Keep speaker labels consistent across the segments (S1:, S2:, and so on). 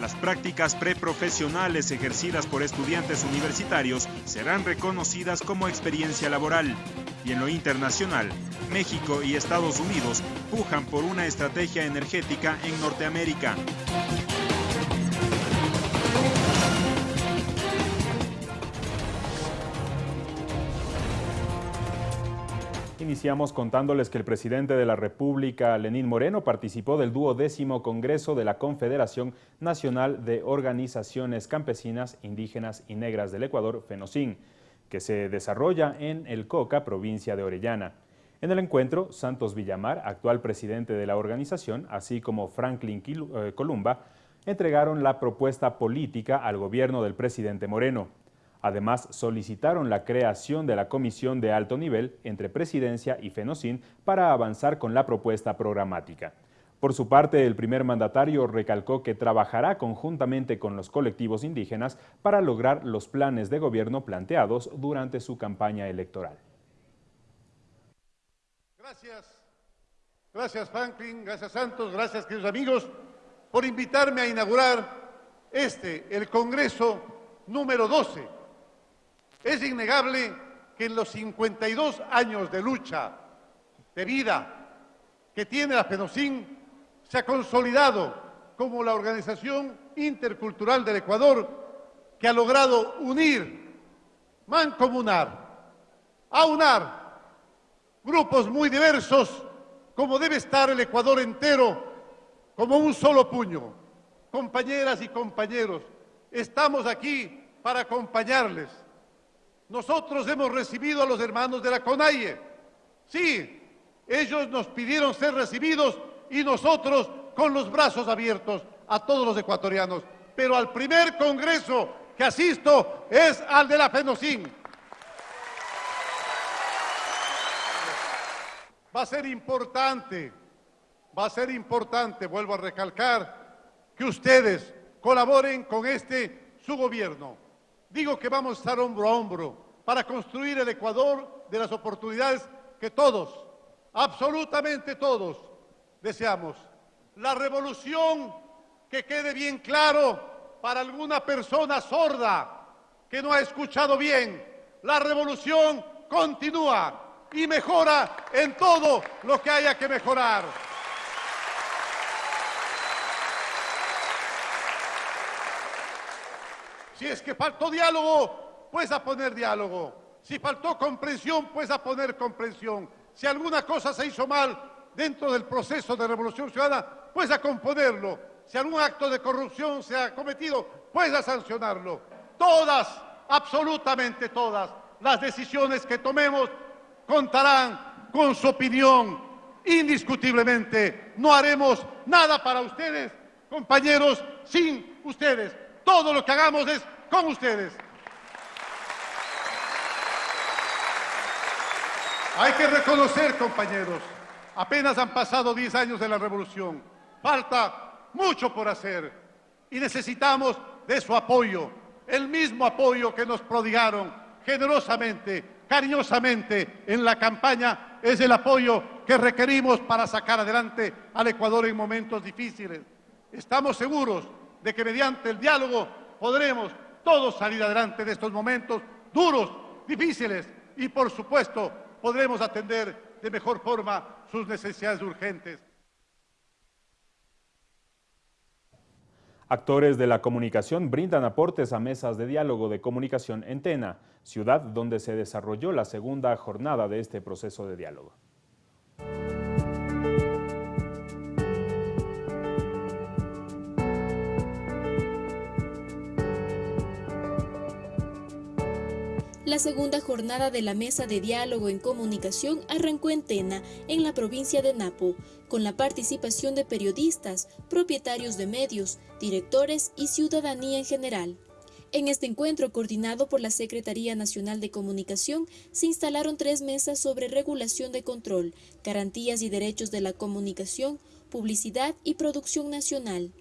S1: Las prácticas preprofesionales ejercidas por estudiantes universitarios serán reconocidas como experiencia laboral. Y en lo internacional, México y Estados Unidos pujan por una estrategia energética en Norteamérica. Iniciamos contándoles que el presidente de la República, Lenín Moreno, participó del duodécimo Congreso de la Confederación Nacional de Organizaciones Campesinas, Indígenas y Negras del Ecuador, FENOCIN, que se desarrolla en El Coca, provincia de Orellana. En el encuentro, Santos Villamar, actual presidente de la organización, así como Franklin eh, Columba, entregaron la propuesta política al gobierno del presidente Moreno. Además, solicitaron la creación de la comisión de alto nivel entre Presidencia y FENOCIN para avanzar con la propuesta programática. Por su parte, el primer mandatario recalcó que trabajará conjuntamente con los colectivos indígenas para lograr los planes de gobierno planteados durante su campaña electoral.
S2: Gracias, gracias Franklin, gracias Santos, gracias queridos amigos por invitarme a inaugurar este, el Congreso número 12 es innegable que en los 52 años de lucha, de vida que tiene la FENOCIN, se ha consolidado como la organización intercultural del Ecuador que ha logrado unir, mancomunar, aunar grupos muy diversos como debe estar el Ecuador entero, como un solo puño. Compañeras y compañeros, estamos aquí para acompañarles, nosotros hemos recibido a los hermanos de la CONAIE. Sí, ellos nos pidieron ser recibidos y nosotros con los brazos abiertos a todos los ecuatorianos. Pero al primer congreso que asisto es al de la FENOCIN. Va a ser importante, va a ser importante, vuelvo a recalcar, que ustedes colaboren con este su gobierno. Digo que vamos a estar hombro a hombro para construir el Ecuador de las oportunidades que todos, absolutamente todos, deseamos. La revolución, que quede bien claro para alguna persona sorda que no ha escuchado bien, la revolución continúa y mejora en todo lo que haya que mejorar. Si es que faltó diálogo, pues a poner diálogo. Si faltó comprensión, pues a poner comprensión. Si alguna cosa se hizo mal dentro del proceso de revolución ciudadana, pues a componerlo. Si algún acto de corrupción se ha cometido, pues a sancionarlo. Todas, absolutamente todas, las decisiones que tomemos contarán con su opinión. Indiscutiblemente, no haremos nada para ustedes, compañeros, sin ustedes. Todo lo que hagamos es con ustedes. Hay que reconocer, compañeros, apenas han pasado 10 años de la revolución. Falta mucho por hacer y necesitamos de su apoyo, el mismo apoyo que nos prodigaron generosamente, cariñosamente en la campaña, es el apoyo que requerimos para sacar adelante al Ecuador en momentos difíciles. Estamos seguros de que mediante el diálogo podremos todos salir adelante de estos momentos duros, difíciles y, por supuesto, podremos atender de mejor forma sus necesidades urgentes.
S1: Actores de la comunicación brindan aportes a mesas de diálogo de comunicación en Tena, ciudad donde se desarrolló la segunda jornada de este proceso de diálogo.
S3: La segunda jornada de la Mesa de Diálogo en Comunicación arrancó en Tena, en la provincia de Napo, con la participación de periodistas, propietarios de medios, directores y ciudadanía en general. En este encuentro, coordinado por la Secretaría Nacional de Comunicación, se instalaron tres mesas sobre regulación de control, garantías y derechos de la comunicación, publicidad y producción nacional.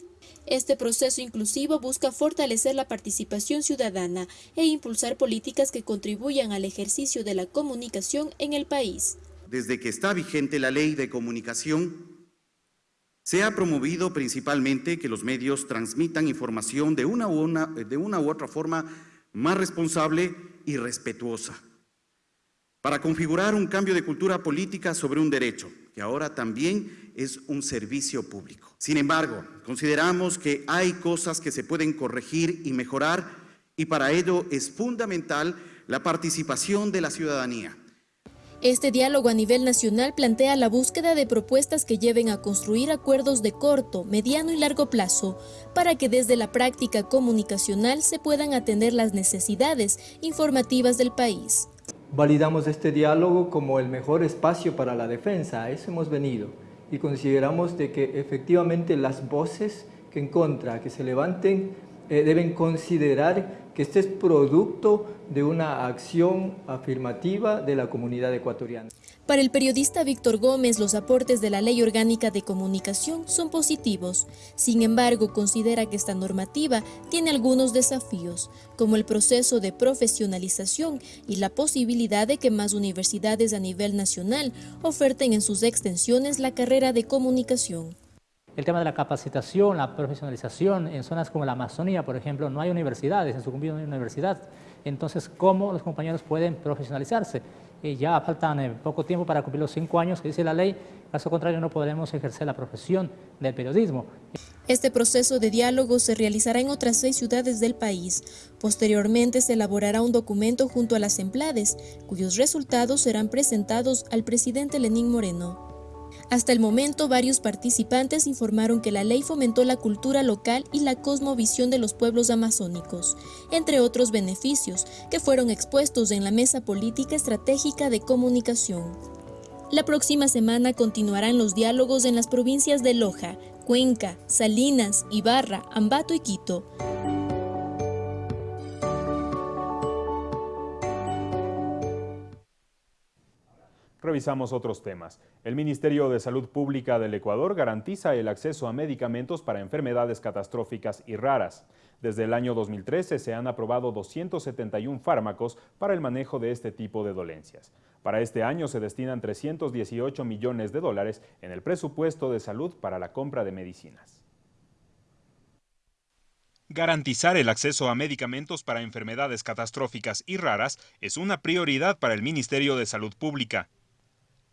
S3: Este proceso inclusivo busca fortalecer la participación ciudadana e impulsar políticas que contribuyan al ejercicio de la comunicación en el país.
S4: Desde que está vigente la ley de comunicación, Se ha promovido principalmente que los medios transmitan información de una u, otra forma más responsable y respetuosa, para configurar un cambio de cultura política sobre un derecho, que ahora también es un servicio público. Sin embargo, consideramos que hay cosas que se pueden corregir y mejorar y para ello es fundamental la participación de la ciudadanía.
S3: Este diálogo a nivel nacional plantea la búsqueda de propuestas que lleven a construir acuerdos de corto, mediano y largo plazo para que desde la práctica comunicacional se puedan atender las necesidades informativas del país.
S5: Validamos este diálogo como el mejor espacio para la defensa, a eso hemos venido y consideramos de que efectivamente las voces que en contra, que se levanten, eh, deben considerar que este es producto de una acción afirmativa de la comunidad ecuatoriana.
S3: Para el periodista Víctor Gómez, los aportes de la Ley Orgánica de Comunicación son positivos. Sin embargo, considera que esta normativa tiene algunos desafíos, como el proceso de profesionalización y la posibilidad de que más universidades a nivel nacional oferten en sus extensiones la carrera de comunicación.
S6: El tema de la capacitación, la profesionalización, en zonas como la Amazonía, por ejemplo, no hay universidades, en su no hay universidad. Entonces, ¿cómo los compañeros pueden profesionalizarse? Y ya faltan eh, poco tiempo para cumplir los cinco años que dice la ley, caso contrario no podremos ejercer la profesión del periodismo.
S3: Este proceso de diálogo se realizará en otras seis ciudades del país. Posteriormente se elaborará un documento junto a las emplades, cuyos resultados serán presentados al presidente Lenín Moreno. Hasta el momento, varios participantes informaron que la ley fomentó la cultura local y la cosmovisión de los pueblos amazónicos, entre otros beneficios que fueron expuestos en la Mesa Política Estratégica de Comunicación. La próxima semana continuarán los diálogos en las provincias de Loja, Cuenca, Salinas, Ibarra, Ambato y Quito.
S1: Revisamos otros temas. El Ministerio de Salud Pública del Ecuador garantiza el acceso a medicamentos para enfermedades catastróficas y raras. Desde el año 2013 se han aprobado 271 fármacos para el manejo de este tipo de dolencias. Para este año se destinan 318 millones de dólares en el presupuesto de salud para la compra de medicinas. Garantizar el acceso a medicamentos para enfermedades catastróficas y raras es una prioridad para el Ministerio de Salud Pública.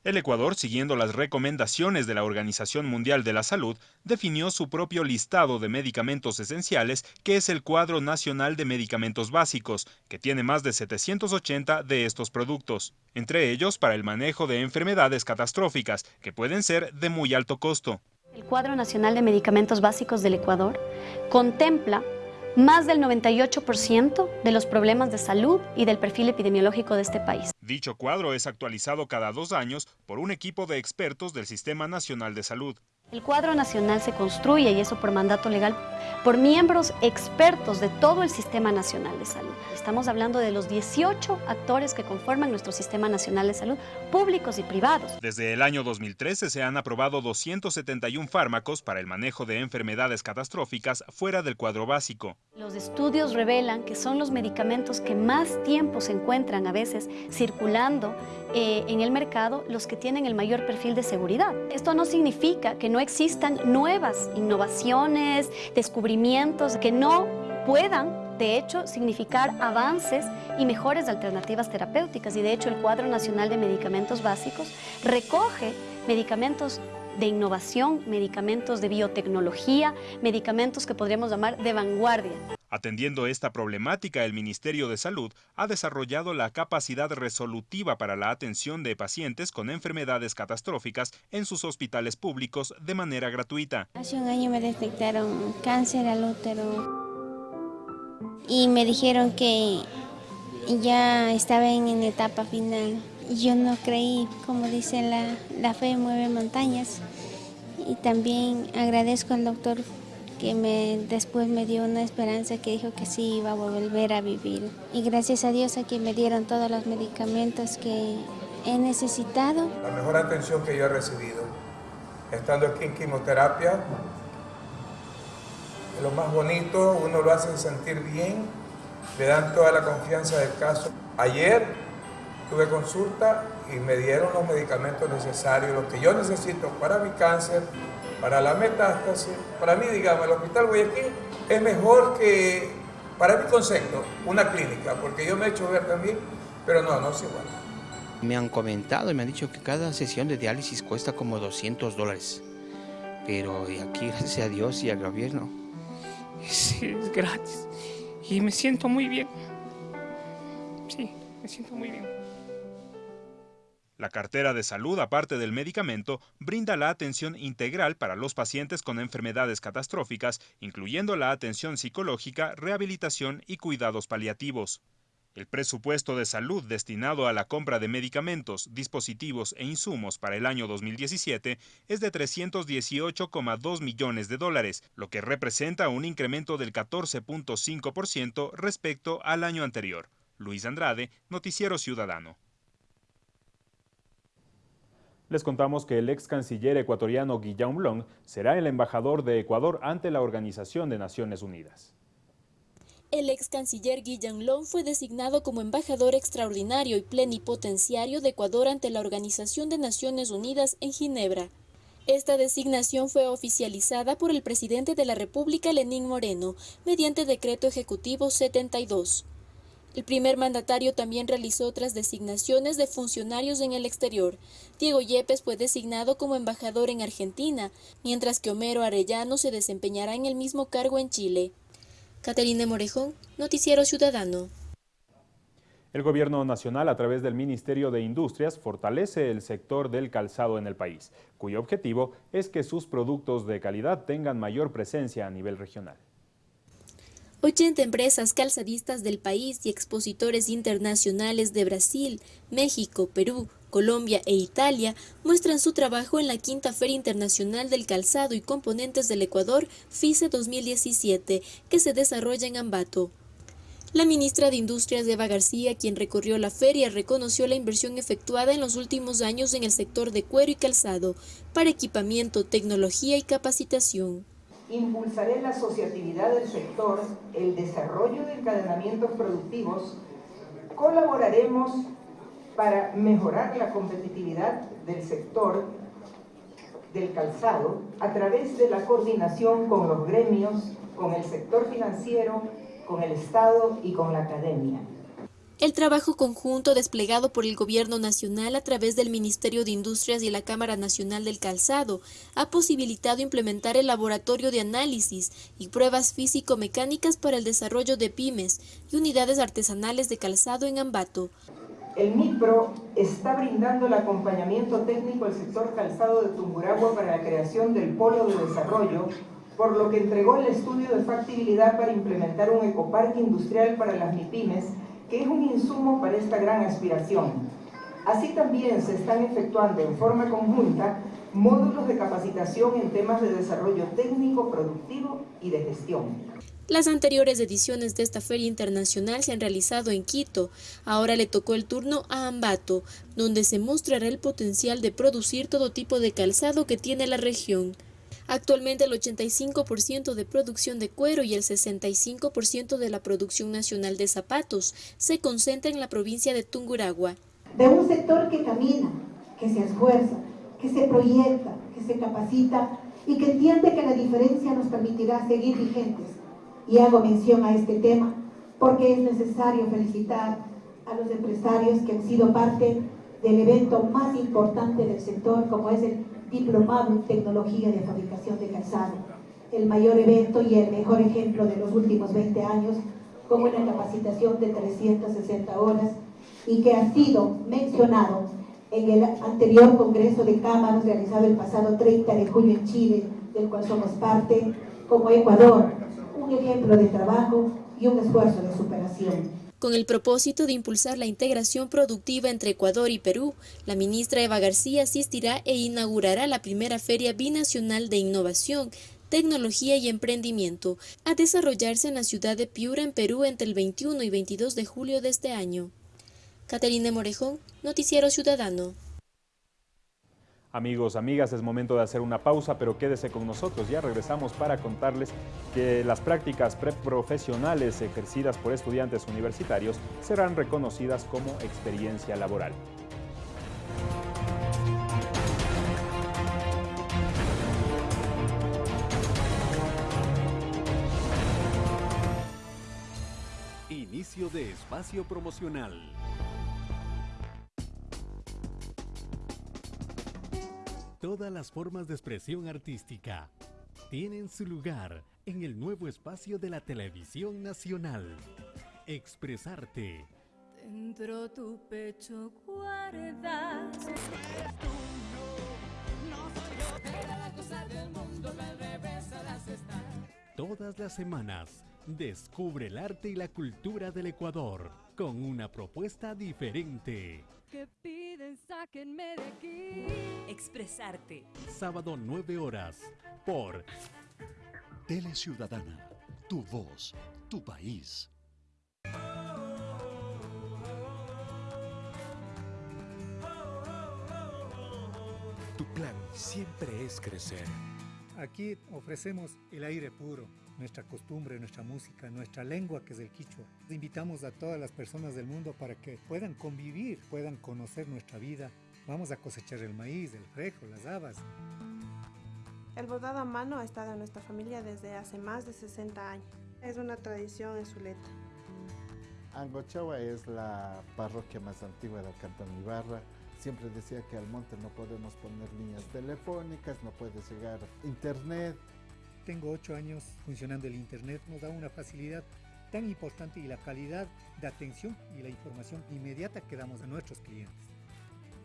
S1: El Ecuador, siguiendo las recomendaciones de la Organización Mundial de la Salud, definió su propio listado de medicamentos esenciales, que es el Cuadro Nacional de Medicamentos Básicos, que tiene más de 780 de estos productos, entre ellos para el manejo de enfermedades catastróficas, que pueden ser de muy alto costo.
S7: El Cuadro Nacional de Medicamentos Básicos del Ecuador contempla más del 98% de los problemas de salud y del perfil epidemiológico de este país.
S1: Dicho cuadro es actualizado cada dos años por un equipo de expertos del Sistema Nacional de Salud.
S7: El cuadro nacional se construye, y eso por mandato legal, por miembros expertos de todo el Sistema Nacional de Salud. Estamos hablando de los 18 actores que conforman nuestro Sistema Nacional de Salud, públicos y privados.
S1: Desde el año 2013 se han aprobado 271 fármacos para el manejo de enfermedades catastróficas fuera del cuadro básico.
S7: Los estudios revelan que son los medicamentos que más tiempo se encuentran a veces circulando eh, en el mercado los que tienen el mayor perfil de seguridad. Esto no significa que no existan nuevas innovaciones, descubrimientos que no puedan de hecho, significar avances y mejores alternativas terapéuticas. Y de hecho, el Cuadro Nacional de Medicamentos Básicos recoge medicamentos de innovación, medicamentos de biotecnología, medicamentos que podríamos llamar de vanguardia.
S1: Atendiendo esta problemática, el Ministerio de Salud ha desarrollado la capacidad resolutiva para la atención de pacientes con enfermedades catastróficas en sus hospitales públicos de manera gratuita.
S8: Hace un año me detectaron cáncer al útero y me dijeron que ya estaba en, etapa final. Yo no creí, como dice la, la fe mueve montañas. Y también agradezco al doctor que me, después me dio una esperanza que dijo que sí iba a volver a vivir. Y gracias a Dios a que me dieron todos los medicamentos que he necesitado.
S9: La mejor atención que yo he recibido, estando aquí en quimioterapia, lo más bonito, uno lo hace sentir bien, le dan toda la confianza del caso. Ayer tuve consulta y me dieron los medicamentos necesarios, los que yo necesito para mi cáncer, para la metástasis. Para mí, digamos, el Hospital Guayaquil es mejor que, para mi concepto, una clínica, porque yo me he hecho ver también, pero no, no es igual.
S10: Me han comentado y me han dicho que cada sesión de diálisis cuesta como 200 dólares. Pero aquí, gracias a Dios y al gobierno, es, es gratis. Y me siento muy bien. Sí, me siento muy bien.
S1: La cartera de salud, aparte del medicamento, brinda la atención integral para los pacientes con enfermedades catastróficas, incluyendo la atención psicológica, rehabilitación y cuidados paliativos. El presupuesto de salud destinado a la compra de medicamentos, dispositivos e insumos para el año 2017 es de 318,2 millones de dólares, lo que representa un incremento del 14.5% respecto al año anterior. Luis Andrade, Noticiero Ciudadano. Les contamos que el ex canciller ecuatoriano Guillaume Long será el embajador de Ecuador ante la Organización de Naciones Unidas.
S3: El ex canciller Guillaume Long fue designado como embajador extraordinario y plenipotenciario de Ecuador ante la Organización de Naciones Unidas en Ginebra. Esta designación fue oficializada por el presidente de la República, Lenín Moreno, mediante decreto ejecutivo 72. El primer mandatario también realizó otras designaciones de funcionarios en el exterior. Diego Yepes fue designado como embajador en Argentina, mientras que Homero Arellano se desempeñará en el mismo cargo en Chile. Caterina Morejón, Noticiero Ciudadano.
S1: El gobierno nacional, a través del Ministerio de Industrias, fortalece el sector del calzado en el país, cuyo objetivo es que sus productos de calidad tengan mayor presencia a nivel regional.
S3: 80 empresas calzadistas del país y expositores internacionales de Brasil, México, Perú, Colombia e Italia muestran su trabajo en la quinta Feria Internacional del Calzado y Componentes del Ecuador, FICE 2017, que se desarrolla en Ambato. La ministra de Industrias Eva García, quien recorrió la feria, reconoció la inversión efectuada en los últimos años en el sector de cuero y calzado para equipamiento, tecnología y capacitación
S11: impulsaré la asociatividad del sector, el desarrollo de encadenamientos productivos, colaboraremos para mejorar la competitividad del sector del calzado a través de la coordinación con los gremios, con el sector financiero, con el Estado y con la academia.
S3: El trabajo conjunto desplegado por el Gobierno Nacional a través del Ministerio de Industrias y la Cámara Nacional del Calzado ha posibilitado implementar el laboratorio de análisis y pruebas físico-mecánicas para el desarrollo de pymes y unidades artesanales de calzado en Ambato.
S11: El MIPRO está brindando el acompañamiento técnico al sector calzado de Tumburagua para la creación del polo de desarrollo, por lo que entregó el estudio de factibilidad para implementar un ecoparque industrial para las MIPIMES que es un insumo para esta gran aspiración. Así también se están efectuando en forma conjunta módulos de capacitación en temas de desarrollo técnico, productivo y de gestión.
S3: Las anteriores ediciones de esta feria internacional se han realizado en Quito. Ahora le tocó el turno a Ambato, donde se mostrará el potencial de producir todo tipo de calzado que tiene la región. Actualmente el 85% de producción de cuero y el 65% de la producción nacional de zapatos se concentra en la provincia de Tunguragua.
S12: De un sector que camina, que se esfuerza, que se proyecta, que se capacita y que entiende que la diferencia nos permitirá seguir vigentes. Y hago mención a este tema porque es necesario felicitar a los empresarios que han sido parte del evento más importante del sector, como es el diplomado en tecnología de fabricación de calzado, el mayor evento y el mejor ejemplo de los últimos 20 años, con una capacitación de 360 horas y que ha sido mencionado en el anterior Congreso de Cámaras realizado el pasado 30 de julio en Chile, del cual somos parte, como Ecuador, un ejemplo de trabajo y un esfuerzo de superación.
S3: Con el propósito de impulsar la integración productiva entre Ecuador y Perú, la ministra Eva García asistirá e inaugurará la primera Feria Binacional de Innovación, Tecnología y Emprendimiento, a desarrollarse en la ciudad de Piura, en Perú, entre el 21 y 22 de julio de este año. Caterina Morejón, Noticiero Ciudadano.
S1: Amigos, amigas, es momento de hacer una pausa, pero quédese con nosotros. Ya regresamos para contarles que las prácticas preprofesionales ejercidas por estudiantes universitarios serán reconocidas como experiencia laboral.
S13: Inicio de espacio promocional. Todas las formas de expresión artística tienen su lugar en el nuevo espacio de la televisión nacional. Expresarte.
S14: Dentro tu pecho guardas.
S13: Todas las semanas, descubre el arte y la cultura del Ecuador con una propuesta diferente.
S14: Que piden, sáquenme de aquí.
S15: Expresarte.
S13: Sábado 9 horas por
S16: Tele Ciudadana, tu voz, tu país.
S17: Tu plan siempre es crecer.
S18: Aquí ofrecemos el aire puro, nuestra costumbre, nuestra música, nuestra lengua que es el quichua. Invitamos a todas las personas del mundo para que puedan convivir, puedan conocer nuestra vida. Vamos a cosechar el maíz, el frejo, las habas.
S19: El bordado a mano ha estado en nuestra familia desde hace más de 60 años. Es una tradición en Zuleta.
S20: Angochawa es la parroquia más antigua del Cantón Ibarra. Siempre decía que al monte no podemos poner líneas telefónicas, no puede llegar internet.
S18: Tengo ocho años funcionando el internet, nos da una facilidad tan importante y la calidad de atención y la información inmediata que damos a nuestros clientes.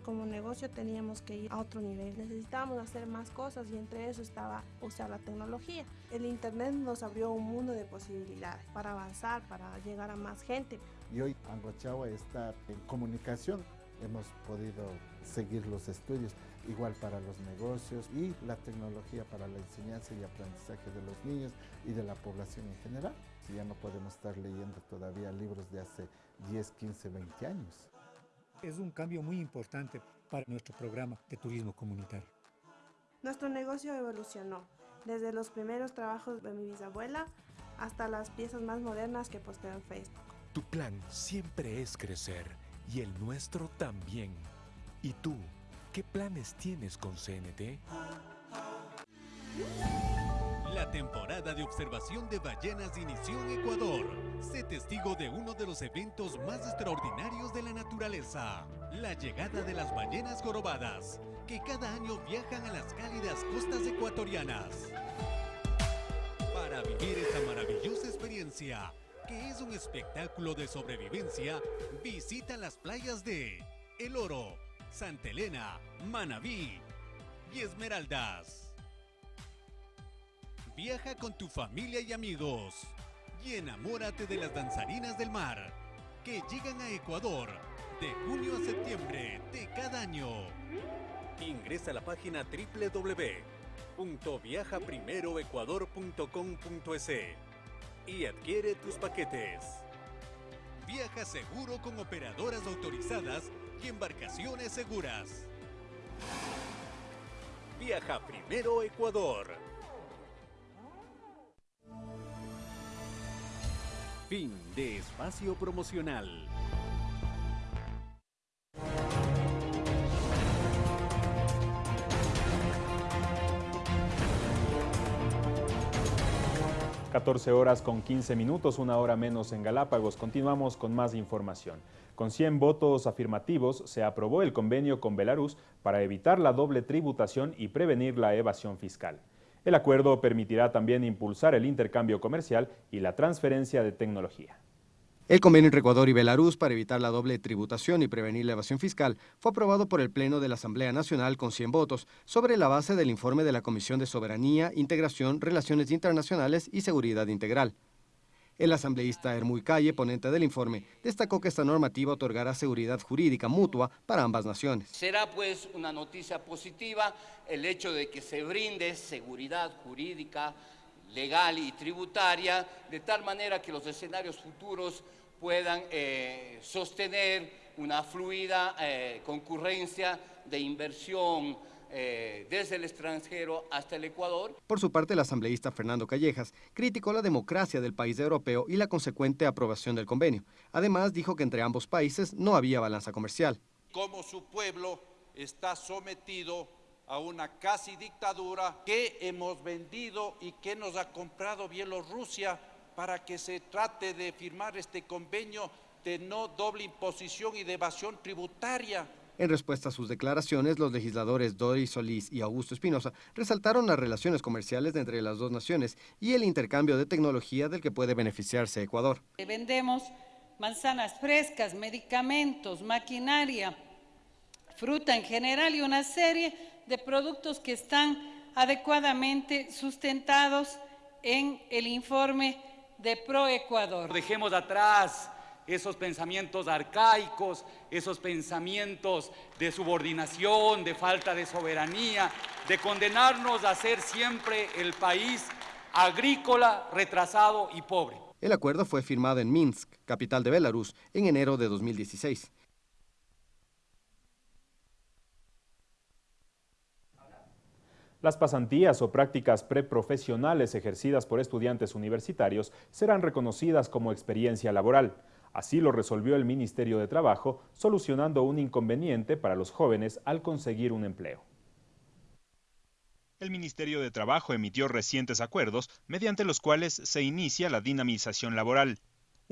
S19: Como negocio teníamos que ir a otro nivel, necesitábamos hacer más cosas y entre eso estaba usar la tecnología. El internet nos abrió un mundo de posibilidades para avanzar, para llegar a más gente.
S20: Y hoy Angochawa está en comunicación hemos podido seguir los estudios, igual para los negocios y la tecnología para la enseñanza y aprendizaje de los niños y de la población en general. Si ya no podemos estar leyendo todavía libros de hace 10, 15, 20 años.
S18: Es un cambio muy importante para nuestro programa de turismo comunitario.
S19: Nuestro negocio evolucionó, desde los primeros trabajos de mi bisabuela hasta las piezas más modernas que posteo en Facebook.
S17: Tu plan siempre es crecer y el nuestro también. ¿Y tú, qué planes tienes con CNT?
S13: La temporada de observación de ballenas inició en Ecuador. Sé testigo de uno de los eventos más extraordinarios de la naturaleza, la llegada de las ballenas jorobadas, que cada año viajan a las cálidas costas ecuatorianas. Para vivir esta maravillosa experiencia, es un espectáculo de sobrevivencia, visita las playas de El Oro, Santa Elena, Manabí y Esmeraldas. Viaja con tu familia y amigos y enamórate de las danzarinas del mar que llegan a Ecuador de junio a septiembre de cada año. Ingresa a la página www.viajaprimeroecuador.com.es y adquiere tus paquetes. Viaja seguro con operadoras autorizadas y embarcaciones seguras. Viaja primero Ecuador. Fin de espacio promocional.
S1: 14 horas con 15 minutos, una hora menos en Galápagos. Continuamos con más información. Con 100 votos afirmativos se aprobó el convenio con Belarus para evitar la doble tributación y prevenir la evasión fiscal. El acuerdo permitirá también impulsar el intercambio comercial y la transferencia de tecnología.
S21: El convenio entre Ecuador y Belarus para evitar la doble tributación y prevenir la evasión fiscal fue aprobado por el Pleno de la Asamblea Nacional con 100 votos sobre la base del informe de la Comisión de Soberanía, Integración, Relaciones Internacionales y Seguridad Integral. El asambleísta Hermuy Calle, ponente del informe, destacó que esta normativa otorgará seguridad jurídica mutua para ambas naciones.
S22: Será pues una noticia positiva el hecho de que se brinde seguridad jurídica, legal y tributaria, de tal manera que los escenarios futuros puedan eh, sostener una fluida eh, concurrencia de inversión eh, desde el extranjero hasta el Ecuador.
S21: Por su parte, el asambleísta Fernando Callejas criticó la democracia del país europeo y la consecuente aprobación del convenio. Además, dijo que entre ambos países no había balanza comercial.
S23: Como su pueblo está sometido a una casi dictadura que hemos vendido y que nos ha comprado Bielorrusia para que se trate de firmar este convenio de no doble imposición y de evasión tributaria.
S21: En respuesta a sus declaraciones, los legisladores Doris Solís y Augusto Espinosa resaltaron las relaciones comerciales entre las dos naciones y el intercambio de tecnología del que puede beneficiarse Ecuador.
S24: Vendemos manzanas frescas, medicamentos, maquinaria, fruta en general y una serie de productos que están adecuadamente sustentados en el informe de ProEcuador.
S25: Dejemos atrás esos pensamientos arcaicos, esos pensamientos de subordinación, de falta de soberanía, de condenarnos a ser siempre el país agrícola, retrasado y pobre.
S21: El acuerdo fue firmado en Minsk, capital de Belarus, en enero de 2016.
S1: Las pasantías o prácticas preprofesionales ejercidas por estudiantes universitarios serán reconocidas como experiencia laboral. Así lo resolvió el Ministerio de Trabajo, solucionando un inconveniente para los jóvenes al conseguir un empleo. El Ministerio de Trabajo emitió recientes acuerdos mediante los cuales se inicia la dinamización laboral.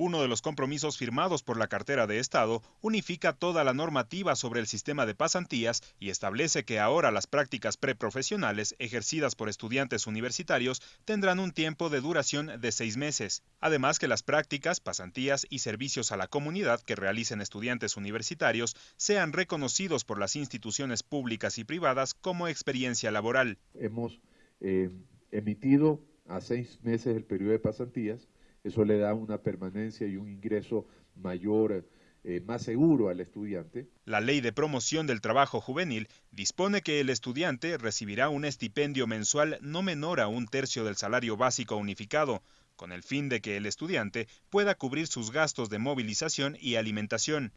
S1: Uno de los compromisos firmados por la cartera de Estado unifica toda la normativa sobre el sistema de pasantías y establece que ahora las prácticas preprofesionales ejercidas por estudiantes universitarios tendrán un tiempo de duración de seis meses. Además que las prácticas, pasantías y servicios a la comunidad que realicen estudiantes universitarios sean reconocidos por las instituciones públicas y privadas como experiencia laboral.
S15: Hemos eh, emitido a seis meses el periodo de pasantías eso le da una permanencia y un ingreso mayor, eh, más seguro al estudiante.
S1: La ley de promoción del trabajo juvenil dispone que el estudiante recibirá un estipendio mensual no menor a un tercio del salario básico unificado, con el fin de que el estudiante pueda cubrir sus gastos de movilización y alimentación.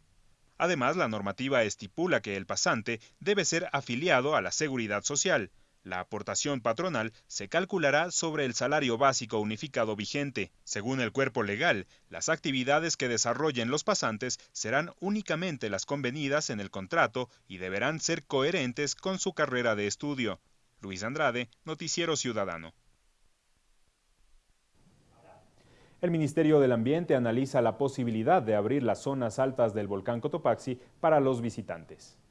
S1: Además, la normativa estipula que el pasante debe ser afiliado a la seguridad social. La aportación patronal se calculará sobre el salario básico unificado vigente. Según el cuerpo legal, las actividades que desarrollen los pasantes serán únicamente las convenidas en el contrato y deberán ser coherentes con su carrera de estudio. Luis Andrade, Noticiero Ciudadano. El Ministerio del Ambiente analiza la posibilidad de abrir las zonas altas del volcán Cotopaxi para los visitantes.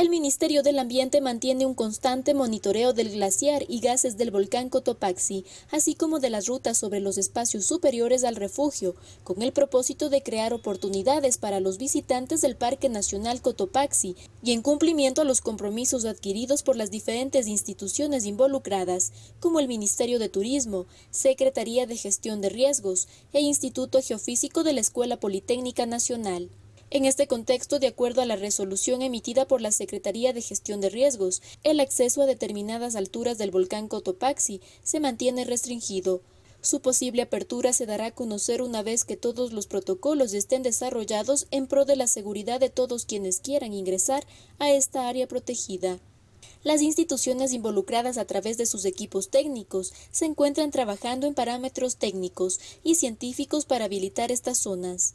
S3: El Ministerio del Ambiente mantiene un constante monitoreo del glaciar y gases del volcán Cotopaxi, así como de las rutas sobre los espacios superiores al refugio, con el propósito de crear oportunidades para los visitantes del Parque Nacional Cotopaxi y en cumplimiento a los compromisos adquiridos por las diferentes instituciones involucradas, como el Ministerio de Turismo, Secretaría de Gestión de Riesgos e Instituto Geofísico de la Escuela Politécnica Nacional. En este contexto, de acuerdo a la resolución emitida por la Secretaría de Gestión de Riesgos, el acceso a determinadas alturas del volcán Cotopaxi se mantiene restringido. Su posible apertura se dará a conocer una vez que todos los protocolos estén desarrollados en pro de la seguridad de todos quienes quieran ingresar a esta área protegida. Las instituciones involucradas a través de sus equipos técnicos se encuentran trabajando en parámetros técnicos y científicos para habilitar estas zonas.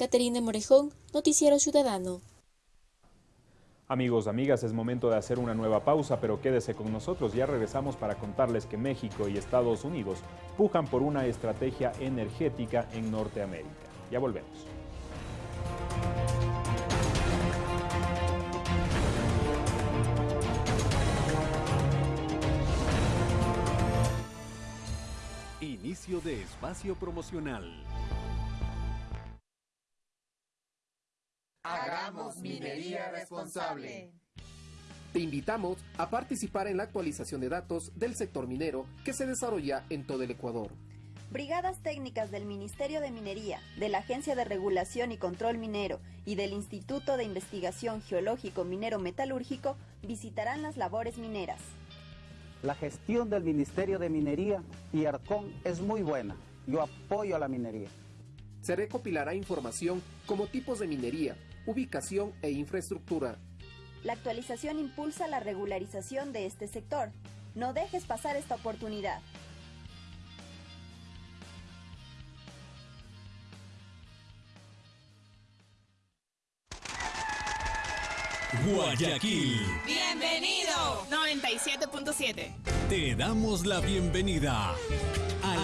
S3: Caterina Morejón, Noticiero Ciudadano.
S1: Amigos, amigas, es momento de hacer una nueva pausa, pero quédese con nosotros. Ya regresamos para contarles que México y Estados Unidos pujan por una estrategia energética en Norteamérica. Ya volvemos.
S13: Inicio de espacio promocional.
S26: Hagamos minería responsable.
S27: Te invitamos a participar en la actualización de datos del sector minero que se desarrolla en todo el Ecuador.
S28: Brigadas técnicas del Ministerio de Minería, de la Agencia de Regulación y Control Minero y del Instituto de Investigación Geológico Minero Metalúrgico visitarán las labores mineras.
S29: La gestión del Ministerio de Minería y ARCON es muy buena. Yo apoyo a la minería.
S27: Se recopilará información como tipos de minería, ubicación e infraestructura.
S28: La actualización impulsa la regularización de este sector. No dejes pasar esta oportunidad.
S13: Guayaquil.
S30: Bienvenido. 97.7.
S13: Te damos la bienvenida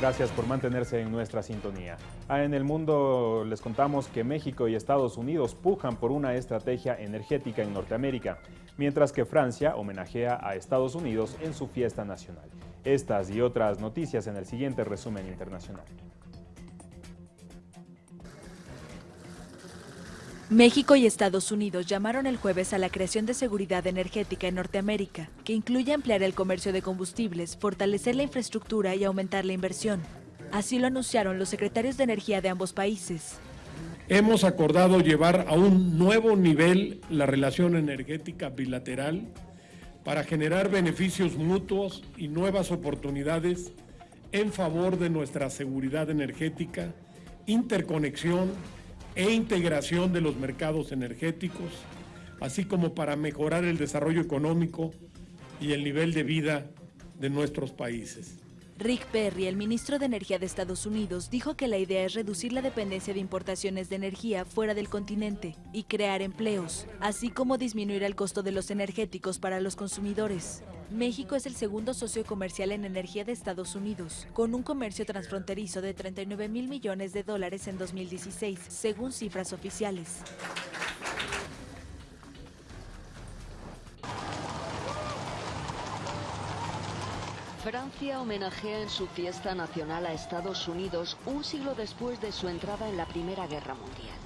S1: Gracias por mantenerse en nuestra sintonía. Ah, en el mundo les contamos que México y Estados Unidos pujan por una estrategia energética en Norteamérica, mientras que Francia homenajea a Estados Unidos en su fiesta nacional. Estas y otras noticias en el siguiente resumen internacional.
S31: México y Estados Unidos llamaron el jueves a la creación de seguridad energética en Norteamérica, que incluye ampliar el comercio de combustibles, fortalecer la infraestructura y aumentar la inversión. Así lo anunciaron los secretarios de energía de ambos países.
S32: Hemos acordado llevar a un nuevo nivel la relación energética bilateral para generar beneficios mutuos y nuevas oportunidades en favor de nuestra seguridad energética, interconexión e integración de los mercados energéticos, así como para mejorar el desarrollo económico y el nivel de vida de nuestros países.
S31: Rick Perry, el ministro de Energía de Estados Unidos, dijo que la idea es reducir la dependencia de importaciones de energía fuera del continente y crear empleos, así como disminuir el costo de los energéticos para los consumidores. México es el segundo socio comercial en energía de Estados Unidos, con un comercio transfronterizo de 39 mil millones de dólares en 2016, según cifras oficiales.
S33: Francia homenajea en su fiesta nacional a Estados Unidos un siglo después de su entrada en la Primera Guerra Mundial.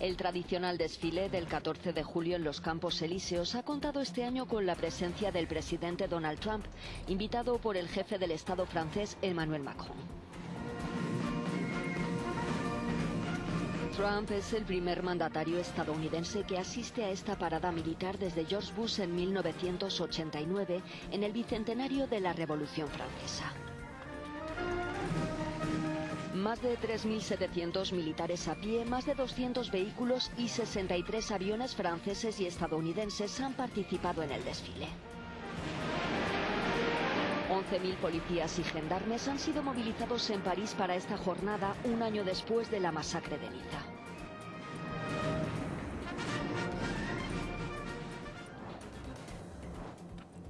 S33: El tradicional desfile del 14 de julio en los Campos Elíseos ha contado este año con la presencia del presidente Donald Trump, invitado por el jefe del Estado francés Emmanuel Macron. Trump es el primer mandatario estadounidense que asiste a esta parada militar desde George Bush en 1989, en el bicentenario de la Revolución Francesa. Más de 3.700 militares a pie, más de 200 vehículos y 63 aviones franceses y estadounidenses han participado en el desfile. 11.000 policías y gendarmes han sido movilizados en París para esta jornada un año después de la masacre de Niza.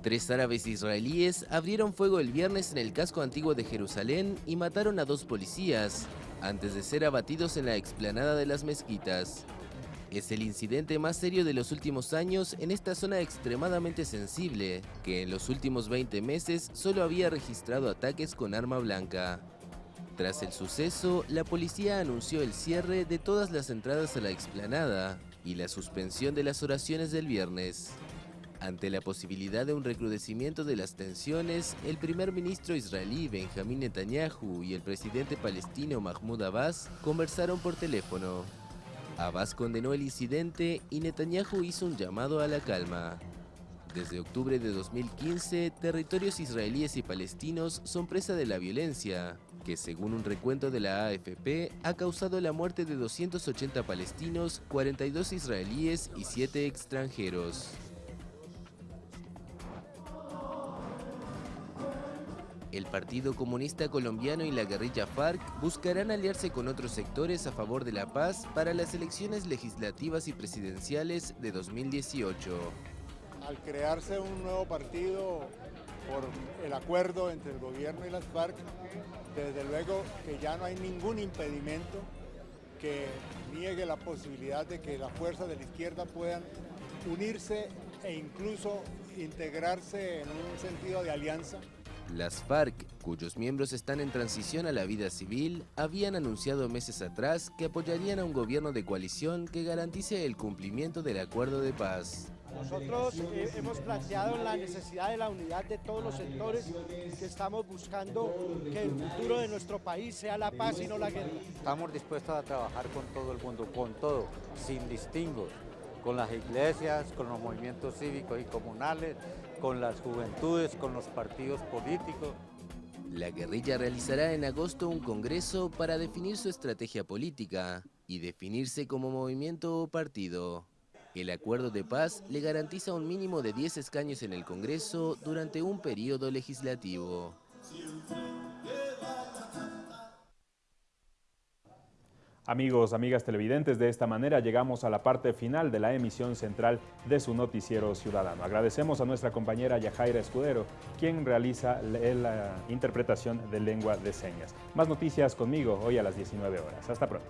S34: Tres árabes israelíes abrieron fuego el viernes en el casco antiguo de Jerusalén y mataron a dos policías, antes de ser abatidos en la explanada de las mezquitas. Es el incidente más serio de los últimos años en esta zona extremadamente sensible, que en los últimos 20 meses solo había registrado ataques con arma blanca. Tras el suceso, la policía anunció el cierre de todas las entradas a la explanada y la suspensión de las oraciones del viernes. Ante la posibilidad de un recrudecimiento de las tensiones, el primer ministro israelí Benjamín Netanyahu y el presidente palestino Mahmoud Abbas conversaron por teléfono. Abbas condenó el incidente y Netanyahu hizo un llamado a la calma. Desde octubre de 2015, territorios israelíes y palestinos son presa de la violencia, que según un recuento de la AFP ha causado la muerte de 280 palestinos, 42 israelíes y 7 extranjeros. El Partido Comunista Colombiano y la guerrilla FARC buscarán aliarse con otros sectores a favor de la paz para las elecciones legislativas y presidenciales de 2018.
S35: Al crearse un nuevo partido por el acuerdo entre el gobierno y las FARC, desde luego que ya no hay ningún impedimento que niegue la posibilidad de que las fuerzas de la izquierda puedan unirse e incluso integrarse en un sentido de alianza
S34: las FARC, cuyos miembros están en transición a la vida civil, habían anunciado meses atrás que apoyarían a un gobierno de coalición que garantice el cumplimiento del acuerdo de paz.
S36: Nosotros eh, hemos planteado la necesidad de la unidad de todos los sectores que estamos buscando que el futuro de nuestro país sea la paz y no la guerra.
S30: Estamos dispuestos a trabajar con todo el mundo, con todo, sin distingos, con las iglesias, con los movimientos cívicos y comunales, con las juventudes, con los partidos políticos.
S34: La guerrilla realizará en agosto un congreso para definir su estrategia política y definirse como movimiento o partido. El acuerdo de paz le garantiza un mínimo de 10 escaños en el Congreso durante un periodo legislativo.
S1: Amigos, amigas televidentes, de esta manera llegamos a la parte final de la emisión central de su noticiero ciudadano. Agradecemos a nuestra compañera Yajaira Escudero, quien realiza la interpretación de lengua de señas. Más noticias conmigo hoy a las 19 horas. Hasta pronto.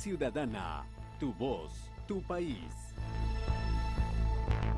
S13: Ciudadana, tu voz, tu país.